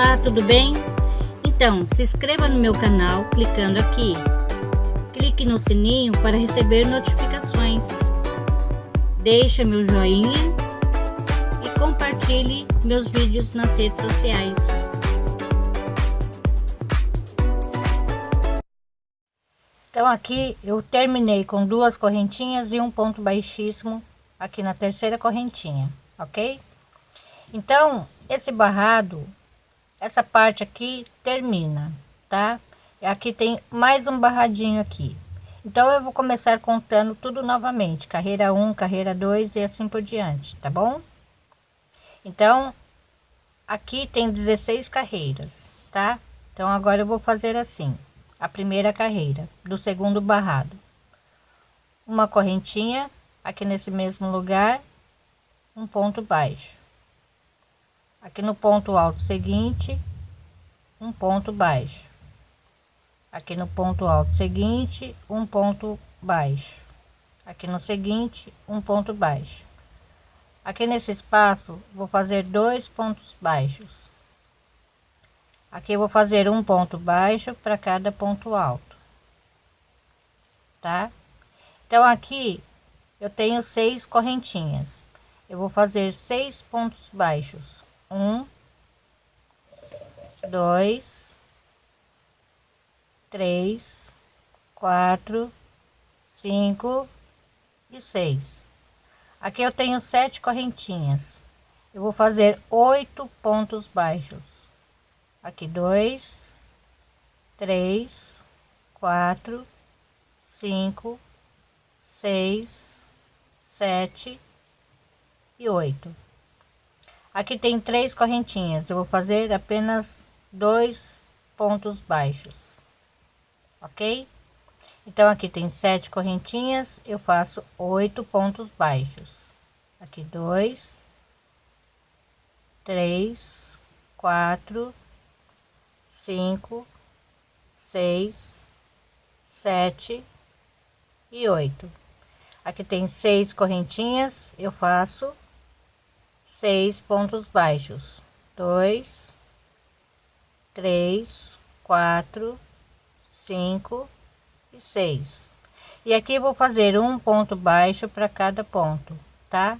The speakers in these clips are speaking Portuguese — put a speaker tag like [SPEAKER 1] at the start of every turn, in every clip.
[SPEAKER 1] Olá, tudo bem? Então, se inscreva no meu canal clicando aqui. Clique no sininho para receber notificações. Deixe meu joinha e compartilhe meus vídeos nas redes sociais. Então aqui eu terminei com duas correntinhas e um ponto baixíssimo aqui na terceira correntinha, ok? Então, esse barrado essa parte aqui termina, tá? Aqui tem mais um barradinho aqui. Então eu vou começar contando tudo novamente, carreira 1, carreira 2 e assim por diante, tá bom? Então, aqui tem 16 carreiras, tá? Então agora eu vou fazer assim, a primeira carreira do segundo barrado. Uma correntinha aqui nesse mesmo lugar, um ponto baixo aqui no ponto alto seguinte um ponto baixo. Aqui no ponto alto seguinte um ponto baixo. Aqui no seguinte um ponto baixo. Aqui nesse espaço vou fazer dois pontos baixos. Aqui vou fazer um ponto baixo para cada ponto alto tá? Então aqui eu tenho seis correntinhas. Eu vou fazer seis pontos baixos um, dois, três, quatro, cinco e seis. Aqui eu tenho sete correntinhas. Eu vou fazer oito pontos baixos. Aqui dois, três, quatro, cinco, seis, sete e oito. Aqui tem três correntinhas, eu vou fazer apenas dois pontos baixos, ok? Então aqui tem sete correntinhas, eu faço oito pontos baixos. Aqui dois, três, quatro, cinco, seis, sete e oito. Aqui tem seis correntinhas, eu faço seis pontos baixos. Dois três quatro cinco e seis. E aqui vou fazer um ponto baixo para cada ponto tá?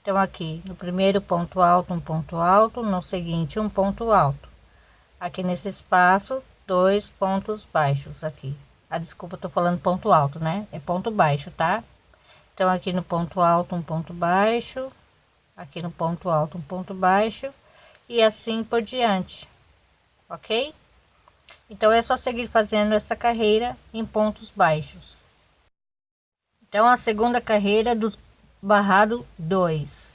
[SPEAKER 1] Então aqui no primeiro ponto alto um ponto alto no seguinte um ponto alto. Aqui nesse espaço dois pontos baixos aqui. A ah, desculpa tô falando ponto alto né? É ponto baixo tá? Então aqui no ponto alto um ponto baixo aqui no ponto alto um ponto baixo e assim por diante ok? Então é só seguir fazendo essa carreira em pontos baixos. Então a segunda carreira do barrado 2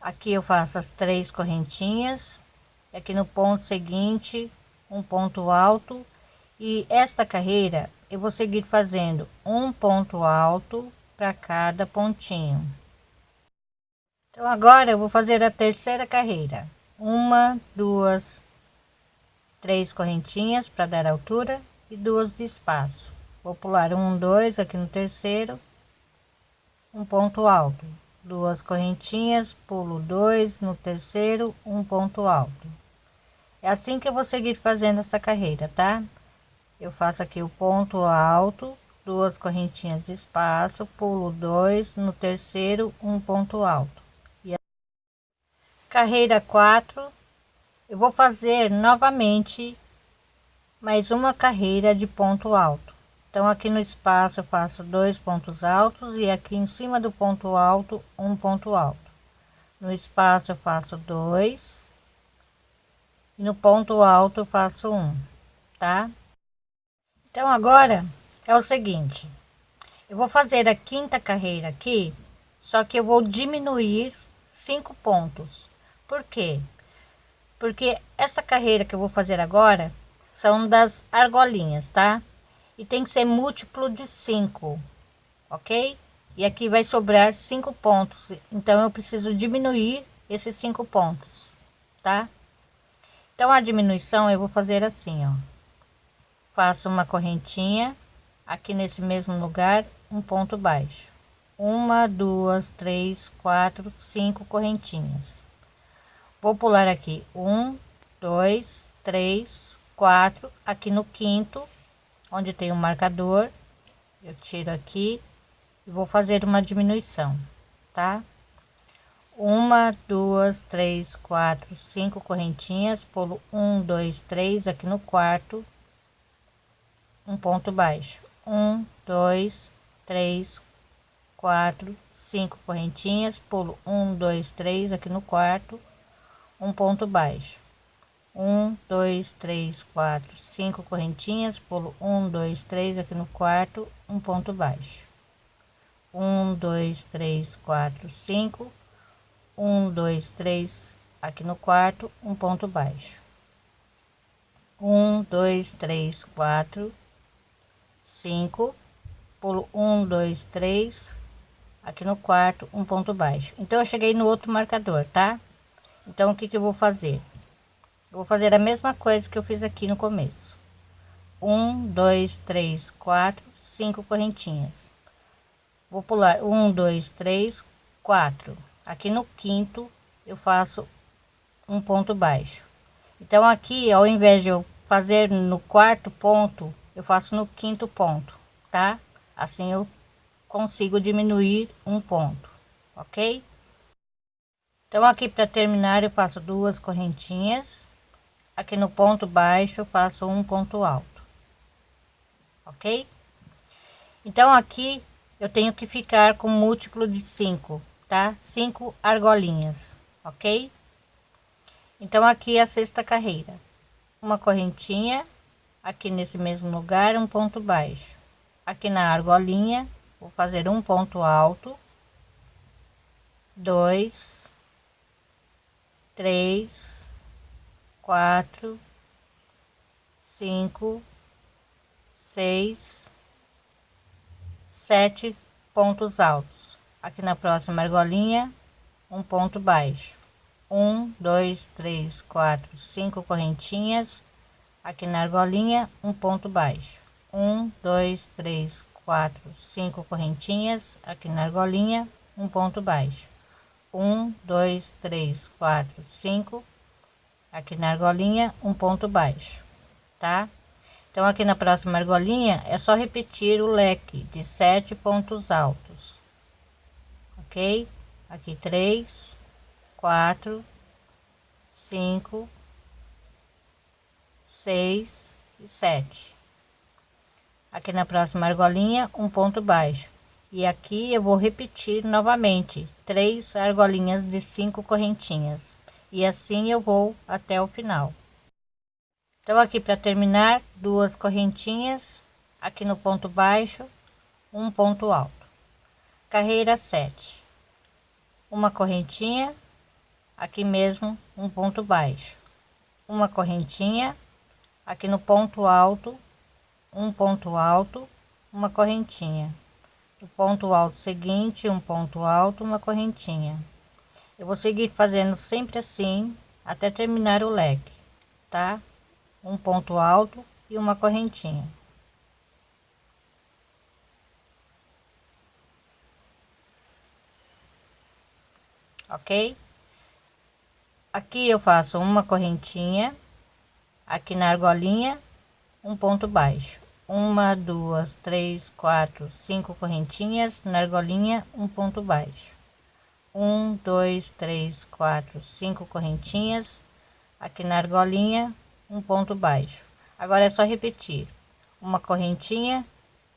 [SPEAKER 1] aqui eu faço as três correntinhas aqui no ponto seguinte um ponto alto e esta carreira eu vou seguir fazendo um ponto alto para cada pontinho então agora eu vou fazer a terceira carreira. Uma duas três correntinhas para dar altura e duas de espaço. Vou pular um dois aqui no terceiro um ponto alto. Duas correntinhas pulo dois no terceiro um ponto alto. É assim que eu vou seguir fazendo essa carreira tá? Eu faço aqui o ponto alto duas correntinhas de espaço pulo dois no terceiro um ponto alto carreira 4 eu vou fazer novamente mais uma carreira de ponto alto. Então aqui no espaço eu faço dois pontos altos e aqui em cima do ponto alto um ponto alto. No espaço eu faço dois e no ponto alto eu faço um tá? Então agora é o seguinte eu vou fazer a quinta carreira aqui só que eu vou diminuir cinco pontos por quê? Porque essa carreira que eu vou fazer agora são das argolinhas, tá? E tem que ser múltiplo de 5, ok? E aqui vai sobrar cinco pontos, então eu preciso diminuir esses cinco pontos, tá? Então a diminuição eu vou fazer assim, ó. Faço uma correntinha aqui nesse mesmo lugar, um ponto baixo. Uma, duas, três, quatro, cinco correntinhas Vou pular aqui um, dois, três, quatro. Aqui no quinto, onde tem o um marcador, eu tiro aqui e vou fazer uma diminuição, tá? Uma, duas, três, quatro, cinco correntinhas, pulo um, dois, três aqui no quarto, um ponto baixo, um, dois, três, quatro, cinco correntinhas, pulo um, dois, três aqui no quarto, um ponto baixo, um, dois, três, quatro, cinco correntinhas, pulo um, dois, três aqui no quarto, um ponto baixo, um, dois, três, quatro, cinco, um, dois, três aqui no quarto, um ponto baixo, um, dois, três, quatro, cinco, pulo um, dois, três aqui no quarto, um ponto baixo. Então eu cheguei no outro marcador, tá? Então o que que eu vou fazer? Eu vou fazer a mesma coisa que eu fiz aqui no começo. Um, dois, três, quatro, cinco correntinhas. Vou pular um, dois, três, quatro. Aqui no quinto eu faço um ponto baixo. Então aqui, ao invés de eu fazer no quarto ponto, eu faço no quinto ponto, tá? Assim eu consigo diminuir um ponto, ok? Então aqui para terminar eu faço duas correntinhas. Aqui no ponto baixo faço um ponto alto. Ok? Então aqui eu tenho que ficar com múltiplo de cinco tá? Cinco argolinhas ok? Então aqui é a sexta carreira. Uma correntinha aqui nesse mesmo lugar um ponto baixo. Aqui na argolinha vou fazer um ponto alto. Dois três quatro, cinco, seis, sete pontos altos. Aqui na próxima argolinha, um ponto baixo. Um, dois, três, quatro, cinco correntinhas. Aqui na argolinha, um ponto baixo. Um, dois, três, quatro, cinco correntinhas. Aqui na argolinha, um ponto baixo. Um, dois, três, quatro, cinco. Aqui na argolinha um ponto baixo tá? Então aqui na próxima argolinha é só repetir o leque de sete pontos altos ok? Aqui três quatro cinco seis e sete. Aqui na próxima argolinha um ponto baixo e aqui eu vou repetir novamente. Três argolinhas de cinco correntinhas. E assim eu vou até o final. Então aqui para terminar duas correntinhas. Aqui no ponto baixo um ponto alto. Carreira 7 uma correntinha. Aqui mesmo um ponto baixo. Uma correntinha. Aqui no ponto alto um ponto alto. Uma correntinha o ponto alto seguinte um ponto alto uma correntinha eu vou seguir fazendo sempre assim até terminar o leque, tá? Um ponto alto e uma correntinha. Ok? Aqui eu faço uma correntinha, aqui na argolinha, um ponto baixo. Uma, duas, três, quatro, cinco correntinhas na argolinha, um ponto baixo um, dois, três, quatro, cinco correntinhas aqui na argolinha, um ponto baixo. Agora é só repetir uma correntinha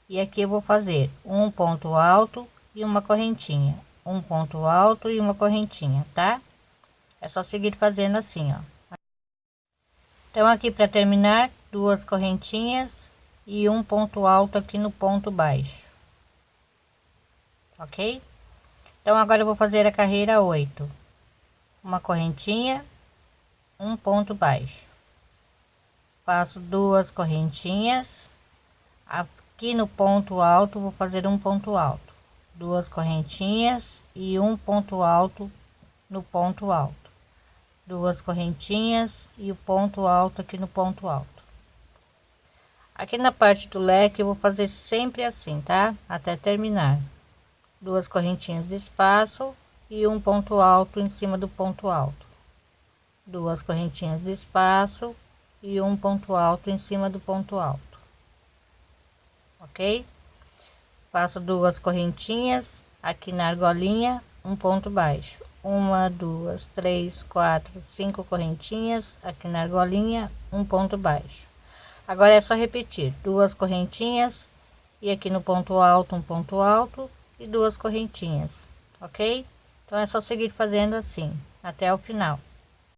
[SPEAKER 1] e aqui eu vou fazer um ponto alto e uma correntinha, um ponto alto e uma correntinha, tá? É só seguir fazendo assim, ó. Então aqui para terminar, duas correntinhas e um ponto alto aqui no ponto baixo. OK? Então agora eu vou fazer a carreira 8. Uma correntinha, um ponto baixo. Faço duas correntinhas. Aqui no ponto alto vou fazer um ponto alto. Duas correntinhas e um ponto alto no ponto alto. Duas correntinhas e o ponto alto aqui no ponto alto. Aqui na parte do leque eu vou fazer sempre assim, tá? Até terminar. Duas correntinhas de espaço e um ponto alto em cima do ponto alto. Duas correntinhas de espaço e um ponto alto em cima do ponto alto. Ok? Faço duas correntinhas aqui na argolinha um ponto baixo. Uma duas três quatro cinco correntinhas aqui na argolinha um ponto baixo agora é só repetir. Duas correntinhas e aqui no ponto alto um ponto alto e duas correntinhas ok? Então é só seguir fazendo assim até o final